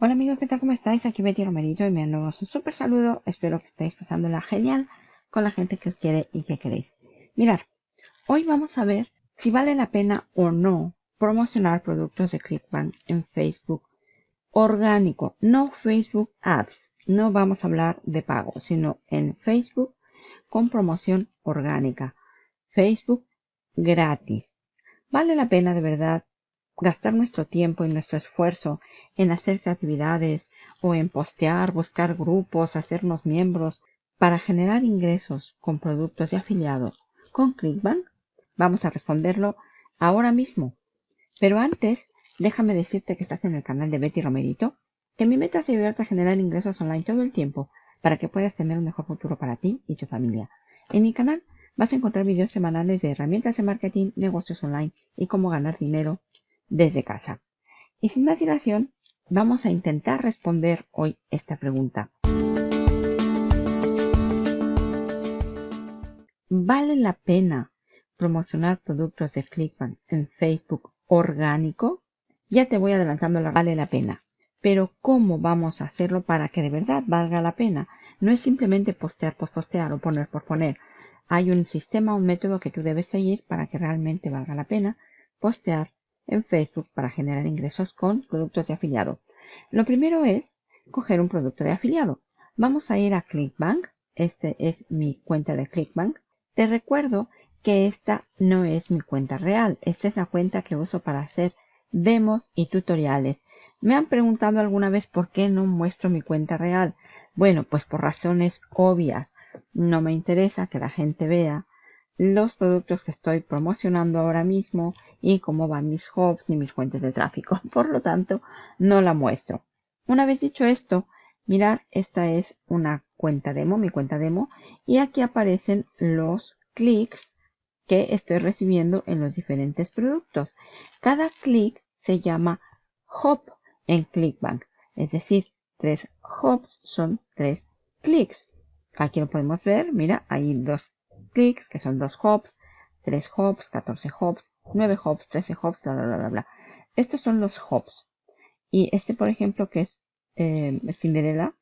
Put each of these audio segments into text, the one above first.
Hola amigos, ¿qué tal? ¿Cómo estáis? Aquí Betty Romerito y me un súper saludo. Espero que estéis pasándola genial con la gente que os quiere y que queréis. Mirad, hoy vamos a ver si vale la pena o no promocionar productos de ClickBank en Facebook orgánico, no Facebook Ads. No vamos a hablar de pago, sino en Facebook con promoción orgánica. Facebook gratis. ¿Vale la pena de verdad gastar nuestro tiempo y nuestro esfuerzo en hacer actividades o en postear, buscar grupos, hacernos miembros para generar ingresos con productos de afiliado con Clickbank? Vamos a responderlo ahora mismo. Pero antes, déjame decirte que estás en el canal de Betty Romerito, que mi meta es ayudarte a generar ingresos online todo el tiempo para que puedas tener un mejor futuro para ti y tu familia. En mi canal vas a encontrar videos semanales de herramientas de marketing, negocios online y cómo ganar dinero desde casa. Y sin más dilación, vamos a intentar responder hoy esta pregunta. ¿Vale la pena promocionar productos de Clickbank en Facebook orgánico? Ya te voy adelantando la vale la pena. Pero ¿cómo vamos a hacerlo para que de verdad valga la pena? No es simplemente postear por postear o poner por poner. Hay un sistema, un método que tú debes seguir para que realmente valga la pena postear en Facebook para generar ingresos con productos de afiliado. Lo primero es coger un producto de afiliado. Vamos a ir a Clickbank. Este es mi cuenta de Clickbank. Te recuerdo que esta no es mi cuenta real. Esta es la cuenta que uso para hacer demos y tutoriales. Me han preguntado alguna vez por qué no muestro mi cuenta real. Bueno, pues por razones obvias. No me interesa que la gente vea los productos que estoy promocionando ahora mismo y cómo van mis hubs ni mis fuentes de tráfico. Por lo tanto, no la muestro. Una vez dicho esto, mirar, esta es una cuenta demo, mi cuenta demo, y aquí aparecen los clics que estoy recibiendo en los diferentes productos. Cada clic se llama hub en ClickBank, es decir, tres hubs son tres clics. Aquí lo podemos ver, mira, hay dos clics, que son dos hops, 3 hops, 14 hops, 9 hops, 13 hops, bla, bla, bla, bla. Estos son los hops. Y este, por ejemplo, que es eh, Cinderella,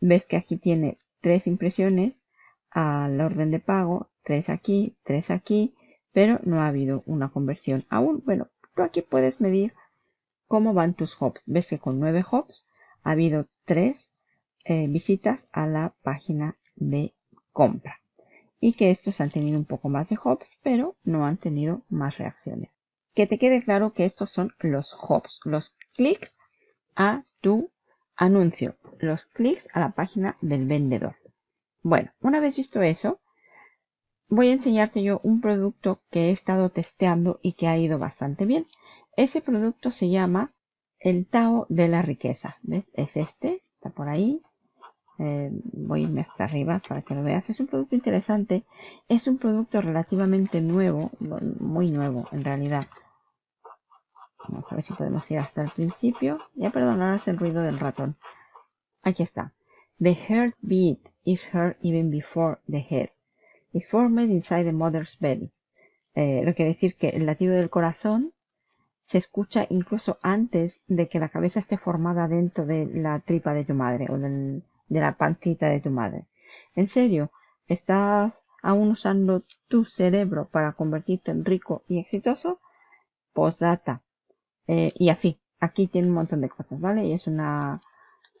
ves que aquí tiene tres impresiones al orden de pago, tres aquí, tres aquí, pero no ha habido una conversión aún. Bueno, tú aquí puedes medir cómo van tus hops. Ves que con 9 hops ha habido 3 eh, visitas a la página de compra y que estos han tenido un poco más de hops, pero no han tenido más reacciones. Que te quede claro que estos son los hops, los clics a tu anuncio, los clics a la página del vendedor. Bueno, una vez visto eso, voy a enseñarte yo un producto que he estado testeando y que ha ido bastante bien. Ese producto se llama el Tao de la riqueza. ¿Ves? Es este, está por ahí. Eh, voy a irme hasta arriba para que lo veas. Es un producto interesante. Es un producto relativamente nuevo, muy nuevo en realidad. Vamos a ver si podemos ir hasta el principio. Ya perdonarás el ruido del ratón. Aquí está. The heartbeat is heard even before the head. It's formed inside the mother's belly. Eh, lo quiere decir que el latido del corazón se escucha incluso antes de que la cabeza esté formada dentro de la tripa de tu madre de la pancita de tu madre. En serio, ¿estás aún usando tu cerebro para convertirte en rico y exitoso? Postdata. Eh, y así, aquí tiene un montón de cosas, ¿vale? Y es una,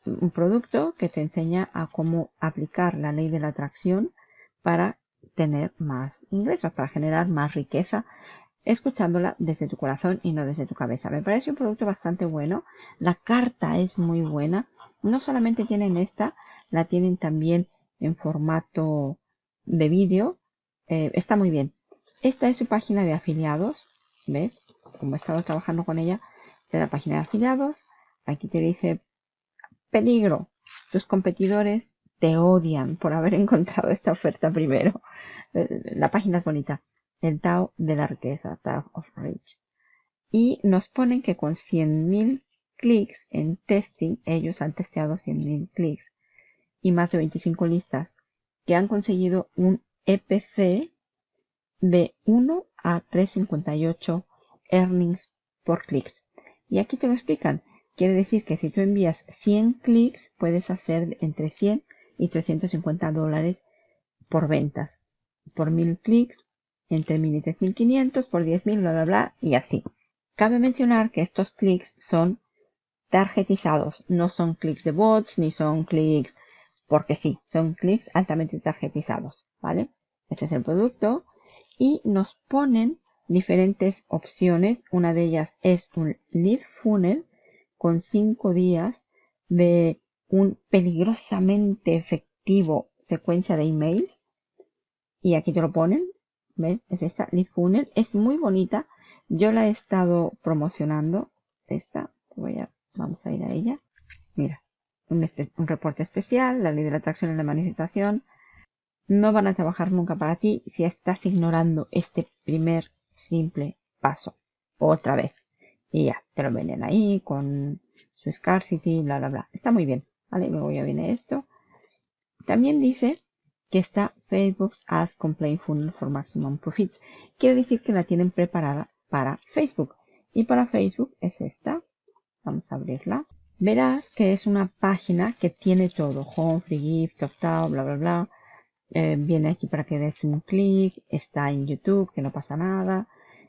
un producto que te enseña a cómo aplicar la ley de la atracción para tener más ingresos, para generar más riqueza, escuchándola desde tu corazón y no desde tu cabeza. Me parece un producto bastante bueno. La carta es muy buena. No solamente tienen esta, la tienen también en formato de vídeo. Eh, está muy bien. Esta es su página de afiliados. ¿Ves? Como he estado trabajando con ella, de la página de afiliados. Aquí te dice peligro. Tus competidores te odian por haber encontrado esta oferta primero. Eh, la página es bonita. El Tao de la riqueza, Tao of Rich. Y nos ponen que con 100.000 clics en testing, ellos han testeado 100.000 clics y más de 25 listas que han conseguido un EPC de 1 a 3.58 earnings por clics. Y aquí te lo explican Quiere decir que si tú envías 100 clics, puedes hacer entre 100 y 350 dólares por ventas. Por 1000 clics, entre 1000 y 3500, por 10.000, bla, bla, bla, y así. Cabe mencionar que estos clics son tarjetizados, no son clics de bots, ni son clics porque sí, son clics altamente tarjetizados, ¿vale? Este es el producto y nos ponen diferentes opciones. Una de ellas es un lead funnel con 5 días de un peligrosamente efectivo secuencia de emails. Y aquí te lo ponen. ¿Ves? Es esta lead funnel. Es muy bonita. Yo la he estado promocionando. Esta. Voy a, vamos a ir a ella. Mira. Un, reporte especial. La ley de la atracción y la manifestación. No van a trabajar nunca para ti si estás ignorando este primer simple paso. Otra vez. Y ya, te lo venden ahí con su scarcity, bla, bla, bla. Está muy bien. ¿Vale? Luego ya viene esto. También dice que está Facebook's Ads Complaint Funnel for Maximum Profits. Quiere decir que la tienen preparada para Facebook. Y para Facebook es esta. Vamos a abrirla. Verás que es una página que tiene todo. Home, Free Gift, Opt-out, bla, bla, bla. Eh, viene aquí para que des un clic. Está en YouTube, que no pasa nada.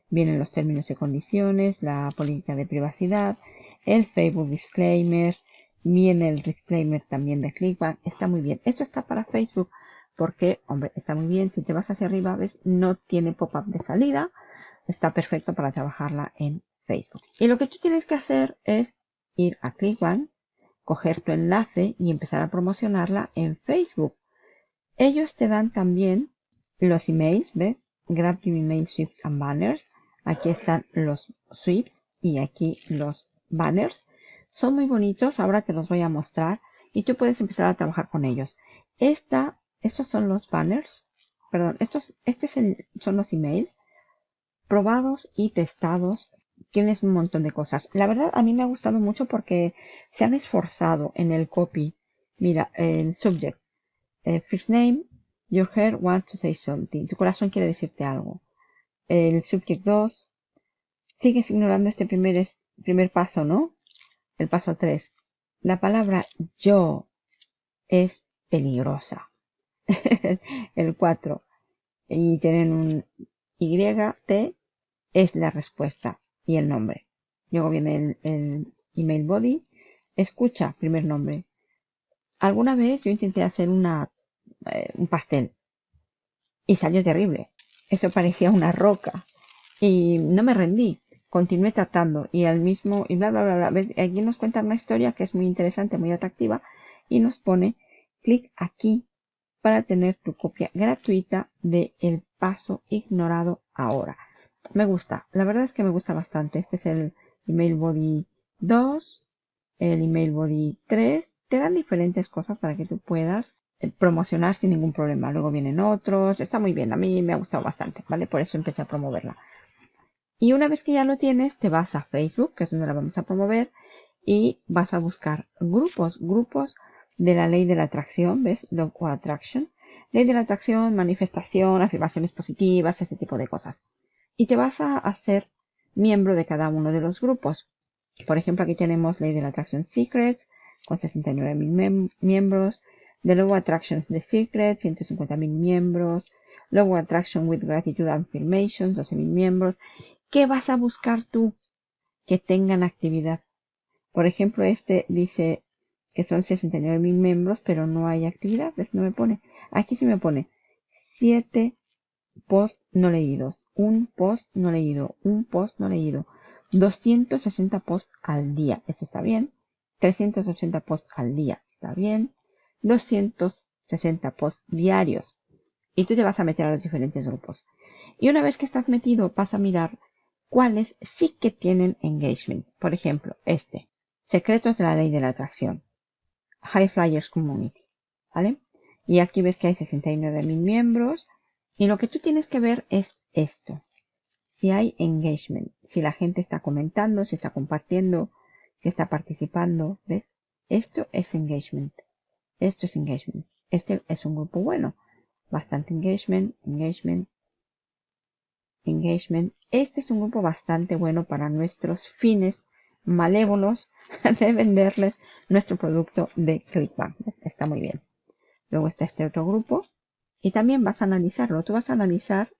Vienen los términos y condiciones, la política de privacidad, el Facebook Disclaimer, viene el disclaimer también de Clickbank. Está muy bien. Esto está para Facebook porque, hombre, está muy bien. Si te vas hacia arriba, ves, no tiene pop-up de salida. Está perfecto para trabajarla en Facebook. Y lo que tú tienes que hacer es ir a Clickbank, coger tu enlace y empezar a promocionarla en Facebook. Ellos te dan también los emails, ¿ves? Grab your email, shift and banners. Aquí están los sweeps y aquí los banners. Son muy bonitos, ahora te los voy a mostrar y tú puedes empezar a trabajar con ellos. Esta, estos son los banners, perdón, estos, este son los emails probados y testados. Tienes un montón de cosas. La verdad, a mí me ha gustado mucho porque se han esforzado en el copy. Mira, el subject. Eh, first name, your heart wants to say something. Tu corazón quiere decirte algo el subject 2. Sigues ignorando este primer, primer paso, ¿no? El paso 3. La palabra yo es peligrosa. el 4. Y tienen un Y, T es la respuesta y el nombre. Luego viene el, email body. Escucha, primer nombre. Alguna vez yo intenté hacer una, eh, un pastel y salió terrible. Eso parecía una roca. Y no me rendí. Continué tratando. Y al mismo, y bla, bla, bla, bla. Aquí nos cuenta una historia que es muy interesante, muy atractiva. Y nos pone, clic aquí para tener tu copia gratuita de el paso ignorado ahora. Me gusta. La verdad es que me gusta bastante. Este es el email body 2, el email body 3. Te dan diferentes cosas para que tú puedas promocionar sin ningún problema. Luego vienen otros, está muy bien, a mí me ha gustado bastante, ¿vale? Por eso empecé a promoverla. Y una vez que ya lo tienes, te vas a Facebook, que es donde la vamos a promover, y vas a buscar grupos, grupos de la ley de la atracción, ¿ves? Law of Attraction. Ley de la atracción, manifestación, afirmaciones positivas, ese tipo de cosas. Y te vas a hacer miembro de cada uno de los grupos. Por ejemplo, aquí tenemos Ley de la Atracción Secrets, con 69.000 miembros. The Logo Attractions The Secret, 150.000 miembros. Logo Attraction with Gratitude Affirmations, 12.000 miembros. ¿Qué vas a buscar tú? Que tengan actividad. Por ejemplo, este dice que son 69.000 miembros, pero no hay actividad. No me pone. Aquí sí me pone 7 posts no leídos, un post no leído, un post no leído, 260 posts al día. Eso está bien. 380 posts al día. Está bien. 260 posts diarios. Y tú te vas a meter a los diferentes grupos. Y una vez que estás metido, vas a mirar cuáles sí que tienen engagement. Por ejemplo, este. Secretos de la ley de la atracción. High Flyers Community. ¿Vale? Y aquí ves que hay 69.000 miembros. Y lo que tú tienes que ver es esto. Si hay engagement. Si la gente está comentando, si está compartiendo, si está participando. ¿Ves? Esto es engagement. Esto es engagement. Este es un grupo bueno. Bastante engagement, engagement, engagement. Este es un grupo bastante bueno para nuestros fines malévolos de venderles nuestro producto de ClickBank. Está muy bien. Luego está este otro grupo y también vas a analizarlo. Tú vas a analizar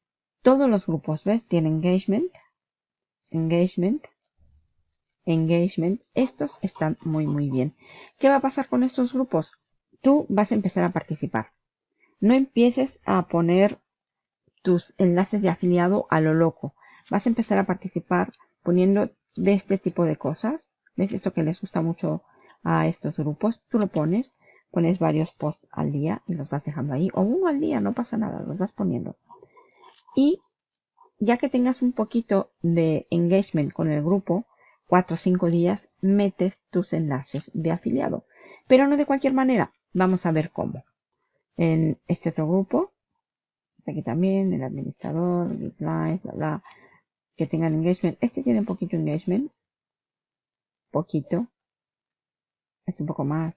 todos los grupos. ¿Ves? Tiene engagement, engagement, engagement. Estos están muy, muy bien. ¿Qué va a pasar con estos grupos? Tú vas a empezar a participar. No empieces a poner tus enlaces de afiliado a lo loco. Vas a empezar a participar poniendo de este tipo de cosas. ¿Ves esto que les gusta mucho a estos grupos? Tú lo pones, pones varios posts al día y los vas dejando ahí. O uno al día, no pasa nada, los vas poniendo. Y ya que tengas un poquito de engagement con el grupo, 4 o 5 días, metes tus enlaces de afiliado. Pero no de cualquier manera. Vamos a ver cómo. En este otro grupo, aquí también, el administrador, bla, bla, que tengan engagement. Este tiene un poquito engagement. Poquito. Este un poco más.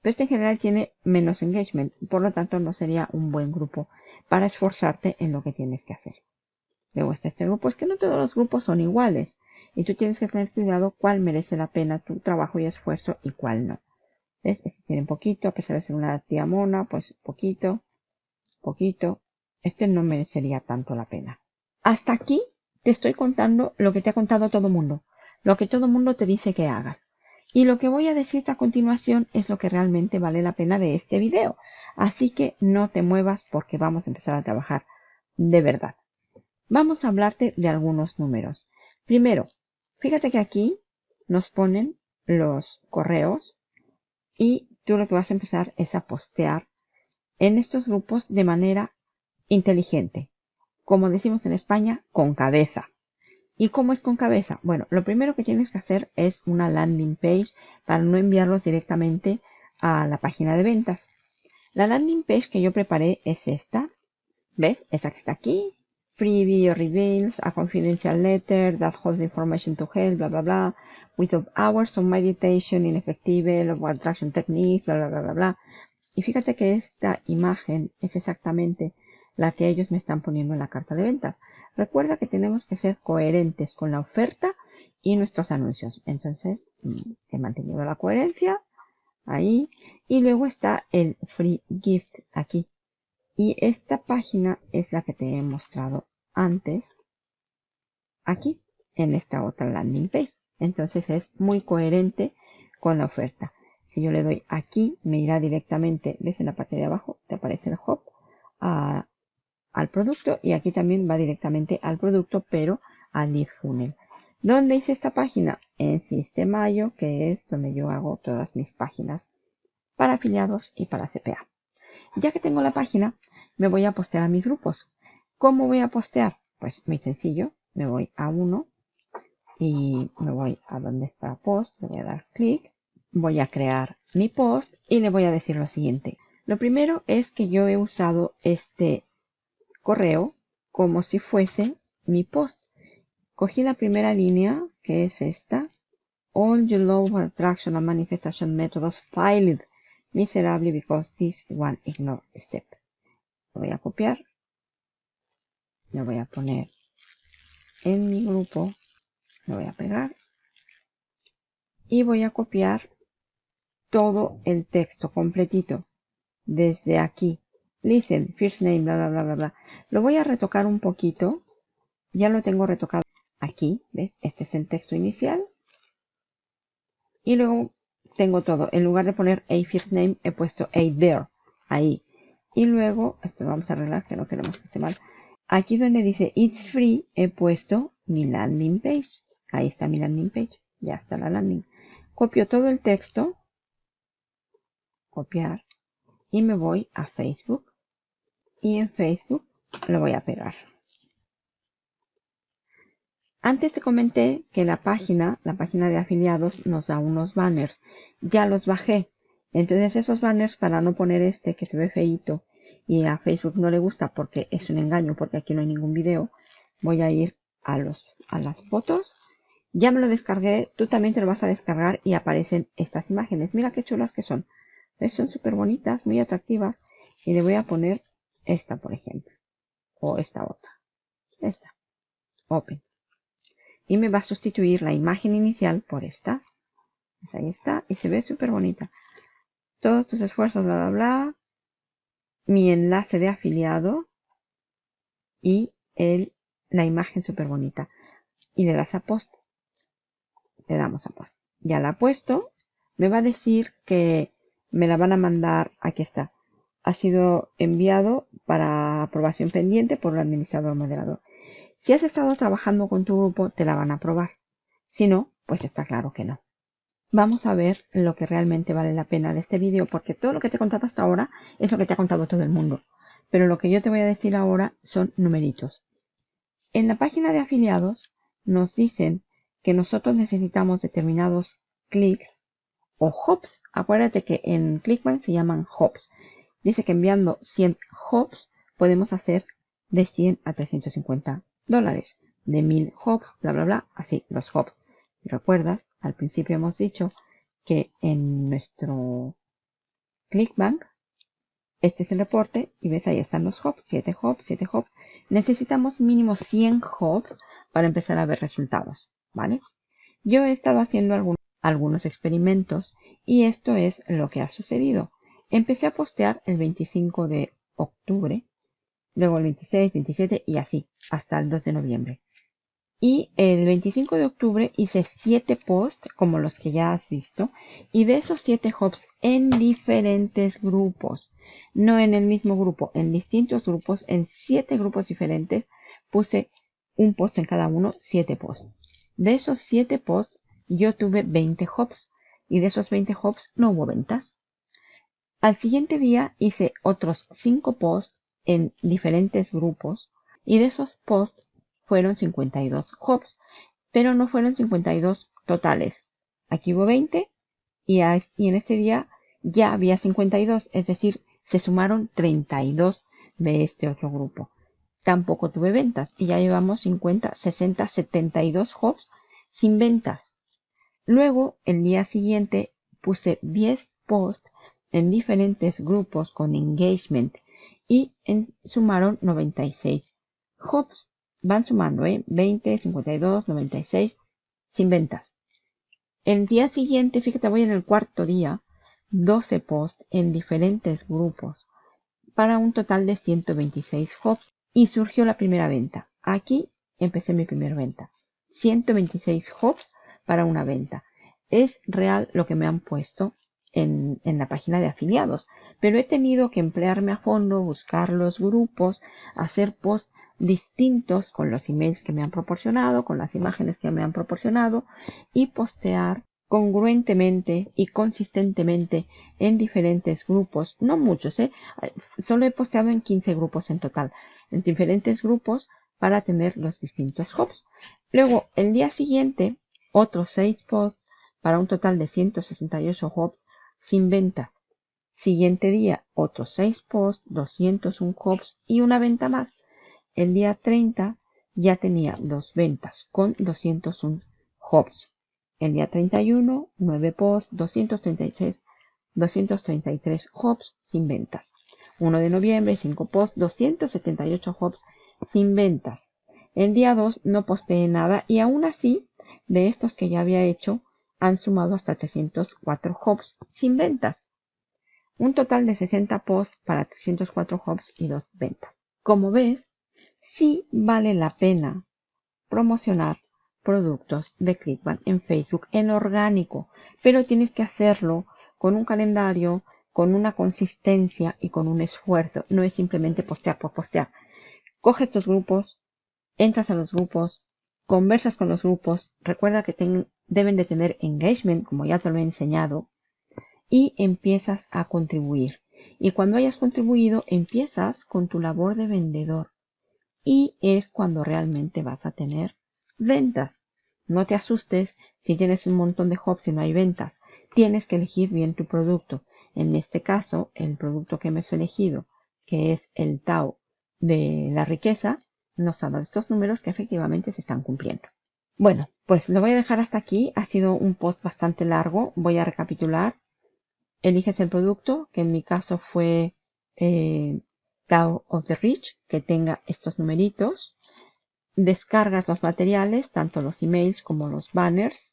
Pero este en general tiene menos engagement. Por lo tanto, no sería un buen grupo para esforzarte en lo que tienes que hacer. Luego está este grupo. Es que no todos los grupos son iguales. Y tú tienes que tener cuidado cuál merece la pena tu trabajo y esfuerzo y cuál no. ¿Ves? Este tiene poquito, a pesar de ser una tía mona, pues poquito, poquito. Este no merecería tanto la pena. Hasta aquí te estoy contando lo que te ha contado todo mundo, lo que todo mundo te dice que hagas. Y lo que voy a decirte a continuación es lo que realmente vale la pena de este video. Así que no te muevas porque vamos a empezar a trabajar de verdad. Vamos a hablarte de algunos números. Primero, fíjate que aquí nos ponen los correos y tú lo que vas a empezar es a postear en estos grupos de manera inteligente como decimos en España, con cabeza. ¿Y cómo es con cabeza? Bueno, lo primero que tienes que hacer es una landing page para no enviarlos directamente a la página de ventas. La landing page que yo preparé es esta. ¿Ves? Esa que está aquí. Free video reveals, a confidential letter that holds information to help, bla, bla, bla. With hours of meditation in effective attraction techniques, bla, bla, bla, bla, bla. Y fíjate que esta imagen es exactamente la que ellos me están poniendo en la carta de ventas. Recuerda que tenemos que ser coherentes con la oferta y nuestros anuncios. Entonces, mm, he mantenido la coherencia ahí. Y luego está el free gift aquí. Y esta página es la que te he mostrado antes aquí en esta otra landing page. Entonces es muy coherente con la oferta. Si yo le doy aquí, me irá directamente, ves en la parte de abajo, te aparece el hop, a al producto y aquí también va directamente al producto pero al lead funnel. ¿Dónde hice esta página? En Sistemayo, que es donde yo hago todas mis páginas para afiliados y para CPA. Ya que tengo la página, me voy a postear a mis grupos. ¿Cómo voy a postear? Pues muy sencillo, me voy a uno y me voy a donde está post, le voy a dar clic, voy a crear mi post y le voy a decir lo siguiente. Lo primero es que yo he usado este correo como si fuese mi post. Cogí la primera línea, que es esta. All your law attraction and manifestation methods failed miserably because this one ignore step. Lo voy a copiar. Lo voy a poner en mi grupo. Lo voy a pegar. Y voy a copiar todo el texto completito. Desde aquí Listen, first name, bla, bla, bla, bla, bla. Lo voy a retocar un poquito. Ya lo tengo retocado aquí, ¿ves? Este es el texto inicial. Y luego tengo todo. En lugar de poner a first name, he puesto a there. Ahí. Y luego, esto lo vamos a arreglar, que no queremos que esté mal. Aquí donde dice It's Free, he puesto mi landing page. Ahí está mi landing page. Ya está la landing. Copio todo el texto. Copiar. Y me voy a Facebook y en Facebook lo voy a pegar. Antes te comenté que la página, la página de afiliados, nos da unos banners. Ya los bajé. Entonces esos banners, para no poner este que se ve feito y a Facebook no le gusta porque es un engaño, porque aquí no hay ningún video, voy a ir a, los, a las fotos. Ya me lo descargué, tú también te lo vas a descargar y aparecen estas imágenes. Mira qué chulas que son. Son súper bonitas, muy atractivas. Y le voy a poner esta, por ejemplo. O esta otra. Esta. Open. Y me va a sustituir la imagen inicial por esta. Pues ahí está y se ve súper bonita. Todos tus esfuerzos, bla, bla, bla. Mi enlace de afiliado y el, la imagen súper bonita. Y le das a post. Le damos a post. Ya la ha puesto. Me va a decir que me la van a mandar. Aquí está. Ha sido enviado para aprobación pendiente por el administrador moderador. Si has estado trabajando con tu grupo, te la van a aprobar. Si no, pues está claro que no. Vamos a ver lo que realmente vale la pena de este vídeo, porque todo lo que te he contado hasta ahora es lo que te ha contado todo el mundo. Pero lo que yo te voy a decir ahora son numeritos. En la página de afiliados nos dicen que nosotros necesitamos determinados clics o hops. Acuérdate que en Clickbank se llaman hops. Dice que enviando 100 hops podemos hacer de 100 a 350 dólares. De 1000 hops, bla, bla, bla. Así, los hops. Si recuerdas, al principio hemos dicho que en nuestro Clickbank este es el reporte y ves ahí están los hops, 7 hops, 7 hops. Necesitamos mínimo 100 hops para empezar a ver resultados, ¿vale? Yo he estado haciendo algunos, algunos experimentos y esto es lo que ha sucedido. Empecé a postear el 25 de octubre, luego el 26, 27 y así, hasta el 2 de noviembre. Y el 25 de octubre hice 7 posts, como los que ya has visto, y de esos 7 hops en diferentes grupos no en el mismo grupo, en distintos grupos, en siete grupos diferentes, puse un post en cada uno, siete posts. De esos siete posts, yo tuve 20 hops y de esos 20 hops no hubo ventas. Al siguiente día hice otros 5 posts en diferentes grupos y de esos posts fueron 52 hops, pero no fueron 52 totales. Aquí hubo 20 y, en este día ya había 52, es decir, se sumaron 32 de este otro grupo. Tampoco tuve ventas y ya llevamos 50, 60, 72 hops sin ventas. Luego, el día siguiente, puse 10 posts en diferentes grupos con engagement y sumaron 96 hops. Van sumando, ¿eh? 20, 52, 96 sin ventas. El día siguiente, fíjate, voy en el cuarto día, 12 posts en diferentes grupos para un total de 126 hops y surgió la primera venta. Aquí empecé mi primera venta. 126 hops para una venta. Es real lo que me han puesto en, en, la página de afiliados, pero he tenido que emplearme a fondo, buscar los grupos, hacer posts distintos con los emails que me han proporcionado, con las imágenes que me han proporcionado y postear congruentemente y consistentemente en diferentes grupos, no muchos, ¿eh? solo he posteado en 15 grupos en total, en diferentes grupos para tener los distintos hops. Luego, el día siguiente, otros 6 posts para un total de 168 hops sin ventas. Siguiente día, otros 6 posts, 201 hops y una venta más. El día 30 ya tenía dos ventas con 201 hops. El día 31, 9 posts, 233, 233 hops sin ventas. 1 de noviembre, 5 posts, 278 hops sin ventas. El día 2 no posteé nada y aún así, de estos que ya había hecho, han sumado hasta 304 hops sin ventas. Un total de 60 posts para 304 hops y 2 ventas. Como ves, sí vale la pena promocionar productos de Clickbank en Facebook en orgánico, pero tienes que hacerlo con un calendario, con una consistencia y con un esfuerzo. No es simplemente postear por postear. Coge estos grupos, entras a los grupos, conversas con los grupos, recuerda que deben de tener engagement, como ya te lo he enseñado, y empiezas a contribuir. Y cuando hayas contribuido, empiezas con tu labor de vendedor. Y es cuando realmente vas a tener ventas. No te asustes si tienes un montón de hops y no hay ventas. Tienes que elegir bien tu producto. En este caso, el producto que hemos elegido, que es el Tao de la riqueza, nos ha dado estos números que efectivamente se están cumpliendo. Bueno, pues lo voy a dejar hasta aquí. Ha sido un post bastante largo. Voy a recapitular. Eliges el producto, que en mi caso fue eh, Tao of the Rich, que tenga estos numeritos descargas los materiales, tanto los emails como los banners,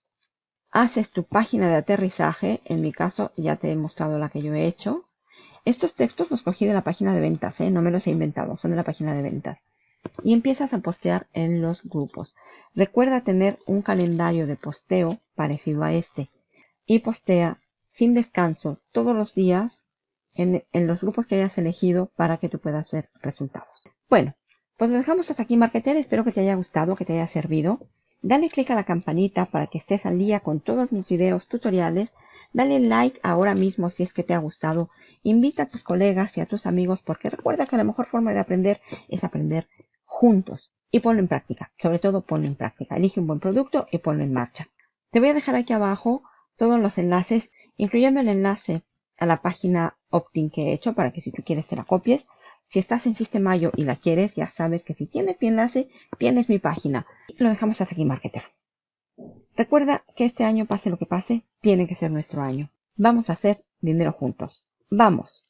haces tu página de aterrizaje, en mi caso ya te he mostrado la que yo he hecho. Estos textos los cogí de la página de ventas, ¿eh? no me los he inventado, son de la página de ventas. Y empiezas a postear en los grupos. Recuerda tener un calendario de posteo parecido a este y postea sin descanso todos los días en, en los grupos que hayas elegido para que tú puedas ver resultados. Bueno, pues lo dejamos hasta aquí, Marketer. Espero que te haya gustado, que te haya servido. Dale click a la campanita para que estés al día con todos mis videos tutoriales. Dale like ahora mismo si es que te ha gustado. Invita a tus colegas y a tus amigos porque recuerda que la mejor forma de aprender es aprender juntos. Y ponlo en práctica. Sobre todo ponlo en práctica. Elige un buen producto y ponlo en marcha. Te voy a dejar aquí abajo todos los enlaces, incluyendo el enlace a la página opt-in que he hecho para que si tú quieres te la copies. Si estás en Sistemayo y la quieres, ya sabes que si tienes mi enlace, tienes mi página. Lo dejamos hasta aquí, Marketer. Recuerda que este año, pase lo que pase, tiene que ser nuestro año. Vamos a hacer dinero juntos. ¡Vamos!